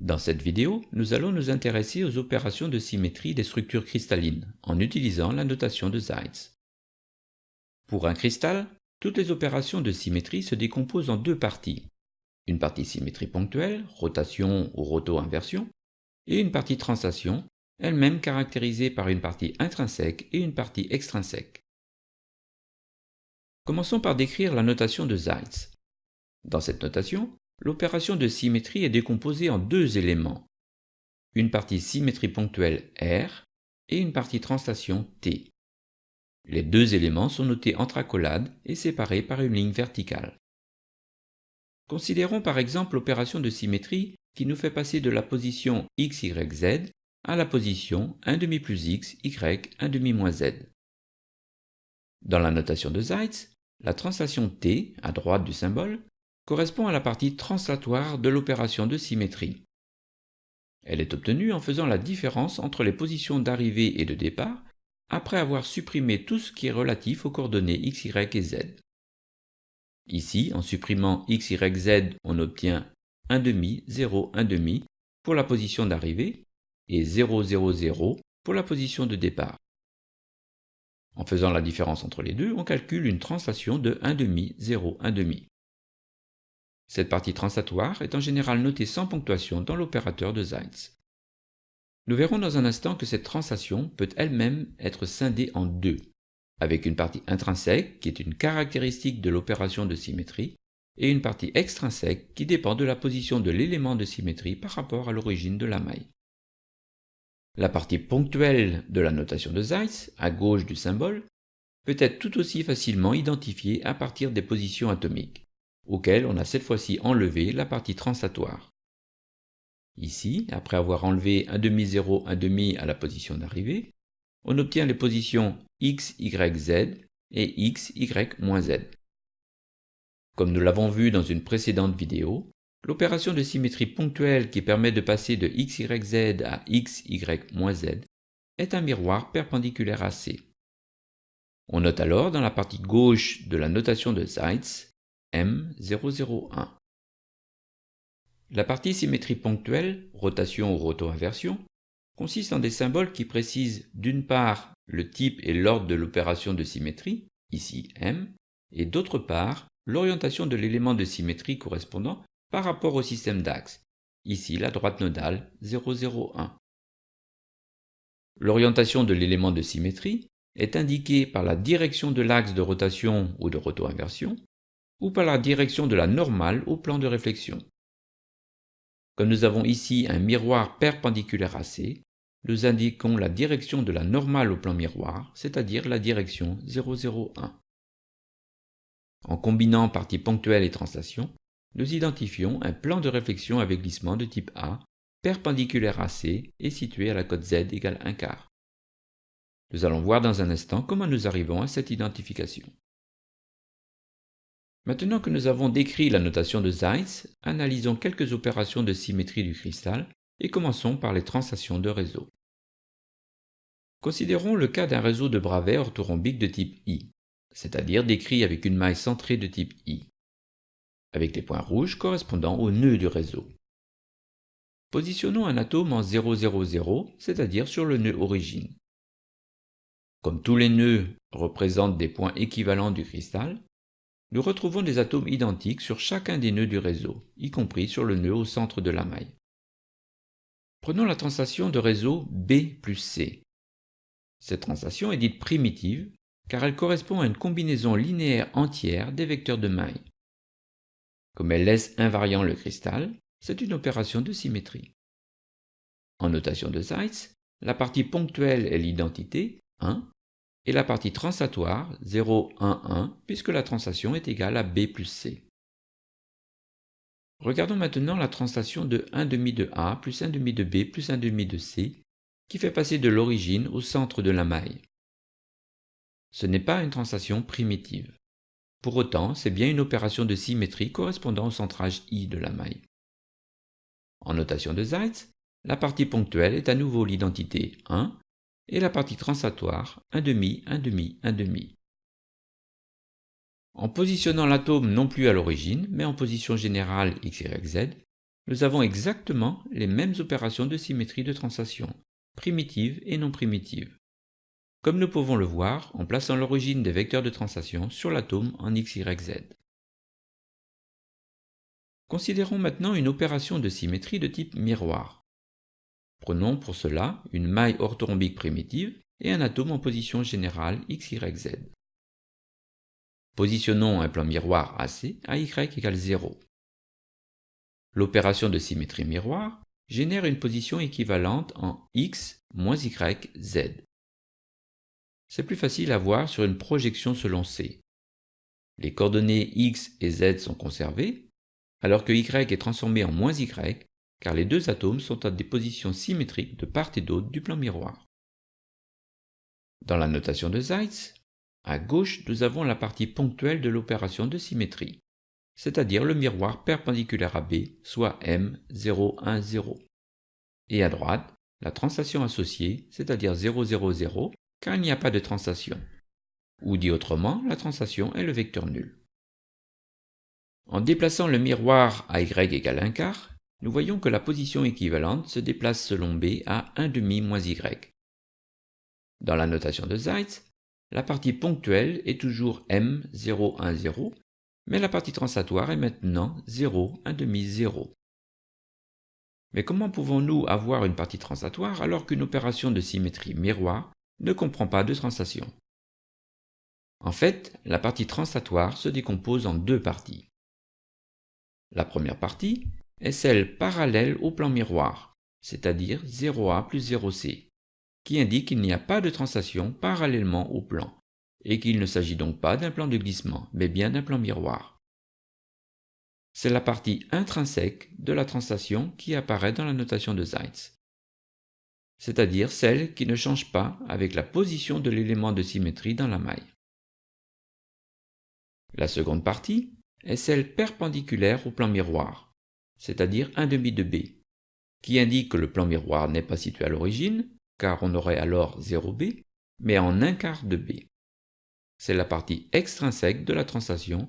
Dans cette vidéo, nous allons nous intéresser aux opérations de symétrie des structures cristallines en utilisant la notation de Zeitz. Pour un cristal, toutes les opérations de symétrie se décomposent en deux parties. Une partie symétrie ponctuelle, rotation ou roto-inversion, et une partie translation, elle-même caractérisée par une partie intrinsèque et une partie extrinsèque. Commençons par décrire la notation de Zeitz. Dans cette notation, l'opération de symétrie est décomposée en deux éléments, une partie symétrie ponctuelle R et une partie translation T. Les deux éléments sont notés entre accolades et séparés par une ligne verticale. Considérons par exemple l'opération de symétrie qui nous fait passer de la position x, y, z à la position 1 demi plus x, y, 1 demi moins z. Dans la notation de Zeitz, la translation t, à droite du symbole, correspond à la partie translatoire de l'opération de symétrie. Elle est obtenue en faisant la différence entre les positions d'arrivée et de départ après avoir supprimé tout ce qui est relatif aux coordonnées x, y et z. Ici, en supprimant x, y, z, on obtient 1 demi, 0, 1 demi pour la position d'arrivée et 0, 0, 0 pour la position de départ. En faisant la différence entre les deux, on calcule une translation de 1 demi, 0, 1 demi. Cette partie translatoire est en général notée sans ponctuation dans l'opérateur de Zeitz. Nous verrons dans un instant que cette translation peut elle-même être scindée en deux, avec une partie intrinsèque qui est une caractéristique de l'opération de symétrie, et une partie extrinsèque qui dépend de la position de l'élément de symétrie par rapport à l'origine de la maille. La partie ponctuelle de la notation de Zeitz, à gauche du symbole, peut être tout aussi facilement identifiée à partir des positions atomiques auquel on a cette fois-ci enlevé la partie translatoire. Ici, après avoir enlevé 1 demi 0, 1 demi à la position d'arrivée, on obtient les positions x, y, z et x, y, z. Comme nous l'avons vu dans une précédente vidéo, l'opération de symétrie ponctuelle qui permet de passer de x, y, z à x, y, z est un miroir perpendiculaire à C. On note alors dans la partie gauche de la notation de Zeitz M001. La partie symétrie ponctuelle, rotation ou roto-inversion, consiste en des symboles qui précisent d'une part le type et l'ordre de l'opération de symétrie, ici M, et d'autre part l'orientation de l'élément de symétrie correspondant par rapport au système d'axe, ici la droite nodale 001. L'orientation de l'élément de symétrie est indiquée par la direction de l'axe de rotation ou de roto-inversion, ou par la direction de la normale au plan de réflexion. Comme nous avons ici un miroir perpendiculaire à C, nous indiquons la direction de la normale au plan miroir, c'est-à-dire la direction 001. En combinant partie ponctuelle et translation, nous identifions un plan de réflexion avec glissement de type A, perpendiculaire à C et situé à la cote Z égale 1 quart. Nous allons voir dans un instant comment nous arrivons à cette identification. Maintenant que nous avons décrit la notation de Zeitz, analysons quelques opérations de symétrie du cristal et commençons par les translations de réseau. Considérons le cas d'un réseau de bravais orthorhombique de type I, c'est-à-dire décrit avec une maille centrée de type I, avec les points rouges correspondant au nœud du réseau. Positionnons un atome en 000, c'est-à-dire sur le nœud origine. Comme tous les nœuds représentent des points équivalents du cristal, nous retrouvons des atomes identiques sur chacun des nœuds du réseau, y compris sur le nœud au centre de la maille. Prenons la translation de réseau B plus C. Cette translation est dite primitive car elle correspond à une combinaison linéaire entière des vecteurs de maille. Comme elle laisse invariant le cristal, c'est une opération de symétrie. En notation de Zeitz, la partie ponctuelle est l'identité 1 et la partie translatoire 0, 1, 1, puisque la translation est égale à B plus C. Regardons maintenant la translation de 1 demi de A plus 1 demi de B plus 1 demi de C, qui fait passer de l'origine au centre de la maille. Ce n'est pas une translation primitive. Pour autant, c'est bien une opération de symétrie correspondant au centrage I de la maille. En notation de Zeitz, la partie ponctuelle est à nouveau l'identité 1 et la partie translatoire 1 demi, 1 demi, 1 demi. En positionnant l'atome non plus à l'origine, mais en position générale x, y, z, nous avons exactement les mêmes opérations de symétrie de translation, primitives et non primitives. Comme nous pouvons le voir en plaçant l'origine des vecteurs de translation sur l'atome en x, y, z. Considérons maintenant une opération de symétrie de type miroir. Prenons pour cela une maille orthorhombique primitive et un atome en position générale x, y, z. Positionnons un plan miroir AC à y égale 0. L'opération de symétrie miroir génère une position équivalente en x moins y, z. C'est plus facile à voir sur une projection selon C. Les coordonnées x et z sont conservées, alors que y est transformé en moins y, car les deux atomes sont à des positions symétriques de part et d'autre du plan miroir. Dans la notation de Zeitz, à gauche nous avons la partie ponctuelle de l'opération de symétrie c'est-à-dire le miroir perpendiculaire à B, soit M, 0, 1, 0. Et à droite, la translation associée, c'est-à-dire 0, 0, 0, car il n'y a pas de translation. Ou dit autrement, la translation est le vecteur nul. En déplaçant le miroir à y égale 1 quart, nous voyons que la position équivalente se déplace selon B à 1 demi moins y. Dans la notation de Zeitz, la partie ponctuelle est toujours M, 0, 1, 0, mais la partie translatoire est maintenant 0, 1 demi 0. Mais comment pouvons-nous avoir une partie translatoire alors qu'une opération de symétrie miroir ne comprend pas de translation En fait, la partie translatoire se décompose en deux parties. La première partie est celle parallèle au plan miroir, c'est-à-dire 0A plus 0C, qui indique qu'il n'y a pas de translation parallèlement au plan et qu'il ne s'agit donc pas d'un plan de glissement, mais bien d'un plan miroir. C'est la partie intrinsèque de la translation qui apparaît dans la notation de Zeitz, c'est-à-dire celle qui ne change pas avec la position de l'élément de symétrie dans la maille. La seconde partie est celle perpendiculaire au plan miroir, c'est-à-dire 1 demi de B, qui indique que le plan miroir n'est pas situé à l'origine, car on aurait alors 0B, mais en un quart de B c'est la partie extrinsèque de la translation,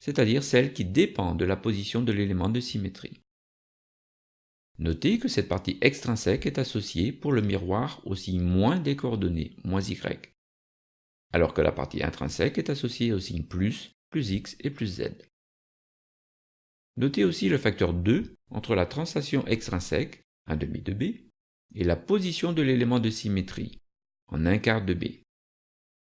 c'est-à-dire celle qui dépend de la position de l'élément de symétrie. Notez que cette partie extrinsèque est associée pour le miroir au signe moins des coordonnées, moins y, alors que la partie intrinsèque est associée au signe plus, plus x et plus z. Notez aussi le facteur 2 entre la translation extrinsèque, 1 demi de b, et la position de l'élément de symétrie, en 1 quart de b.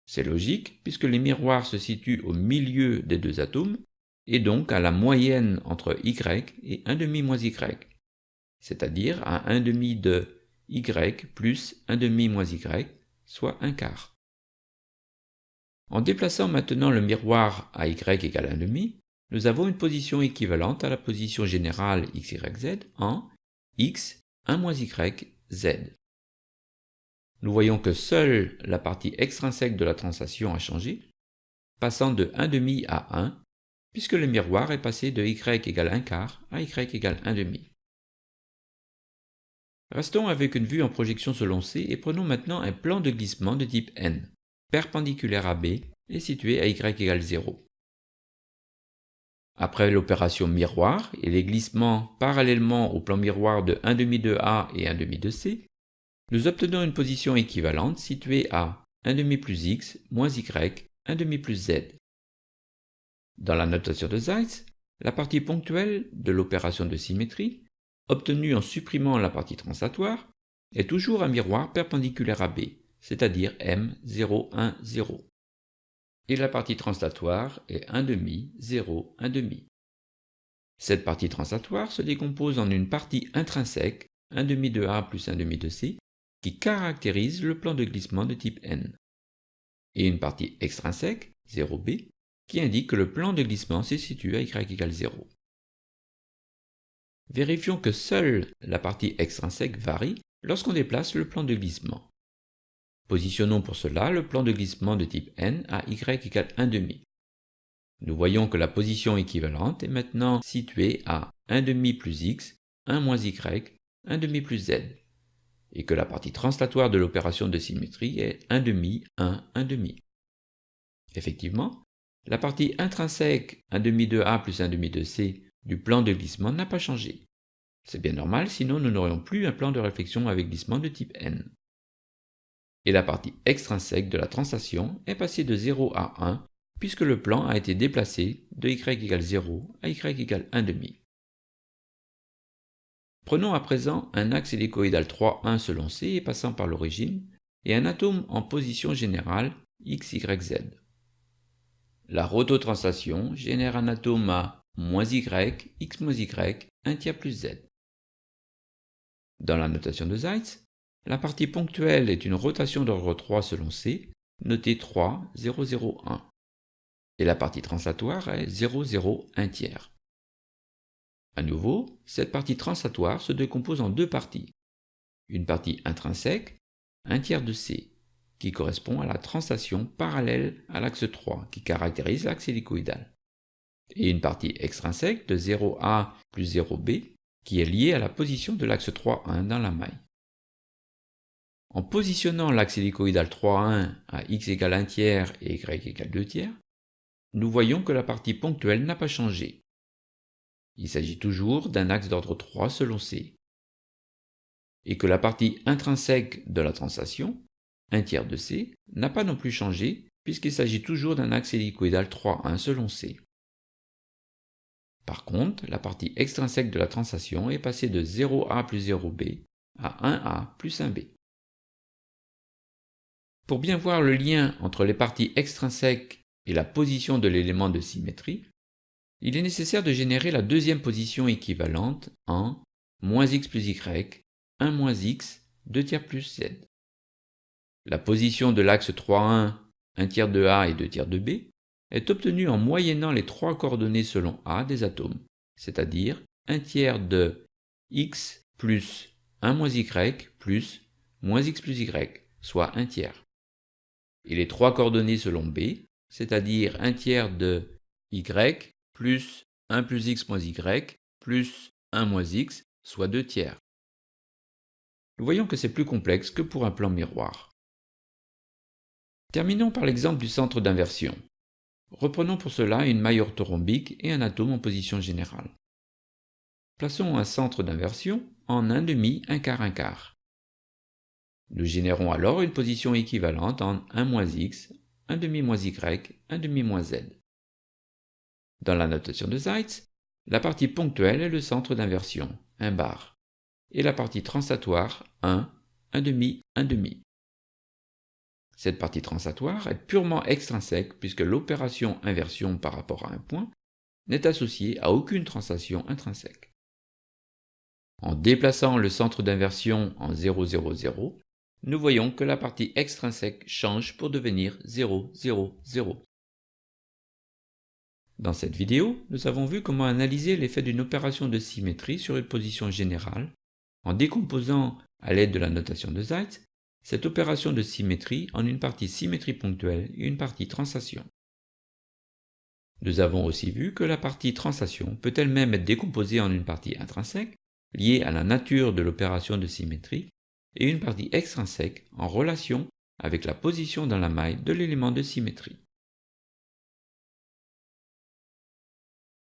C'est logique puisque les miroirs se situent au milieu des deux atomes et donc à la moyenne entre y et 1 demi moins y, c'est-à-dire à 1 demi de y plus 1 demi moins y, soit 1 quart. En déplaçant maintenant le miroir à y égale 1 demi, nous avons une position équivalente à la position générale x, y, z en x 1 moins y, z nous voyons que seule la partie extrinsèque de la translation a changé, passant de 1 demi à 1, puisque le miroir est passé de y égale 1 quart à y égale 1 demi. Restons avec une vue en projection selon C et prenons maintenant un plan de glissement de type N, perpendiculaire à B et situé à y égale 0. Après l'opération miroir et les glissements parallèlement au plan miroir de 1 demi de A et 1 demi de C, nous obtenons une position équivalente située à 1 demi plus x moins y 1 demi plus z. Dans la notation de Zeitz, la partie ponctuelle de l'opération de symétrie, obtenue en supprimant la partie translatoire, est toujours un miroir perpendiculaire à B, c'est-à-dire M 0, 1, 0. Et la partie translatoire est 1 demi, 0, 1 demi. Cette partie translatoire se décompose en une partie intrinsèque, 1 demi de A plus 1 demi de C, qui caractérise le plan de glissement de type N, et une partie extrinsèque, 0b, qui indique que le plan de glissement se situe à y égale 0. Vérifions que seule la partie extrinsèque varie lorsqu'on déplace le plan de glissement. Positionnons pour cela le plan de glissement de type n à y égale 1,5. Nous voyons que la position équivalente est maintenant située à 1,5 plus x, 1 moins y, 1,5 plus z et que la partie translatoire de l'opération de symétrie est 1 demi, 1, 1 demi. Effectivement, la partie intrinsèque 1 demi de A plus 1 demi de C du plan de glissement n'a pas changé, C'est bien normal, sinon nous n'aurions plus un plan de réflexion avec glissement de type N. Et la partie extrinsèque de la translation est passée de 0 à 1 puisque le plan a été déplacé de y égale 0 à y égale 1,5. Prenons à présent un axe hélicoïdal 3, 1 selon C et passant par l'origine, et un atome en position générale x, y, z. La rototranslation génère un atome à moins y, x moins y, 1 tiers plus z. Dans la notation de Zeitz, la partie ponctuelle est une rotation d'ordre 3 selon C, notée 3, 0, 0, 1 et la partie translatoire est 0, 0, 1 tiers. À nouveau, cette partie translatoire se décompose en deux parties. Une partie intrinsèque, 1 tiers de C, qui correspond à la translation parallèle à l'axe 3 qui caractérise l'axe hélicoïdal. Et une partie extrinsèque de 0A plus 0B qui est liée à la position de l'axe 3,1 dans la maille. En positionnant l'axe hélicoïdal 3,1 à x égale 1 tiers et y égale 2 tiers, nous voyons que la partie ponctuelle n'a pas changé. Il s'agit toujours d'un axe d'ordre 3 selon C. Et que la partie intrinsèque de la translation, 1 tiers de C, n'a pas non plus changé puisqu'il s'agit toujours d'un axe hélicoïdal 3,1 selon C. Par contre, la partie extrinsèque de la translation est passée de 0A plus 0B à 1A plus 1B. Pour bien voir le lien entre les parties extrinsèques et la position de l'élément de symétrie, il est nécessaire de générer la deuxième position équivalente en moins x plus y, 1 moins x, 2 tiers plus z. La position de l'axe 3, 1, 1 tiers de A et 2 tiers de B est obtenue en moyennant les trois coordonnées selon A des atomes, c'est-à-dire 1 tiers de x plus 1 moins y plus moins x plus y, soit 1 tiers. Et les trois coordonnées selon B, c'est-à-dire 1 tiers de y plus 1 plus x moins y plus 1 moins x, soit 2 tiers. Nous voyons que c'est plus complexe que pour un plan miroir. Terminons par l'exemple du centre d'inversion. Reprenons pour cela une maille orthorhombique et un atome en position générale. Plaçons un centre d'inversion en 1 demi, 1 quart, 1 quart. Nous générons alors une position équivalente en 1 moins x, 1 demi moins y, 1 demi moins z. Dans la notation de Zeitz, la partie ponctuelle est le centre d'inversion, 1 bar, et la partie translatoire, 1, 1 demi, 1 demi. Cette partie translatoire est purement extrinsèque puisque l'opération inversion par rapport à un point n'est associée à aucune translation intrinsèque. En déplaçant le centre d'inversion en 0, 0, 0, nous voyons que la partie extrinsèque change pour devenir 0, 0, 0. Dans cette vidéo, nous avons vu comment analyser l'effet d'une opération de symétrie sur une position générale en décomposant, à l'aide de la notation de Zeitz, cette opération de symétrie en une partie symétrie ponctuelle et une partie translation. Nous avons aussi vu que la partie translation peut elle-même être décomposée en une partie intrinsèque, liée à la nature de l'opération de symétrie, et une partie extrinsèque en relation avec la position dans la maille de l'élément de symétrie.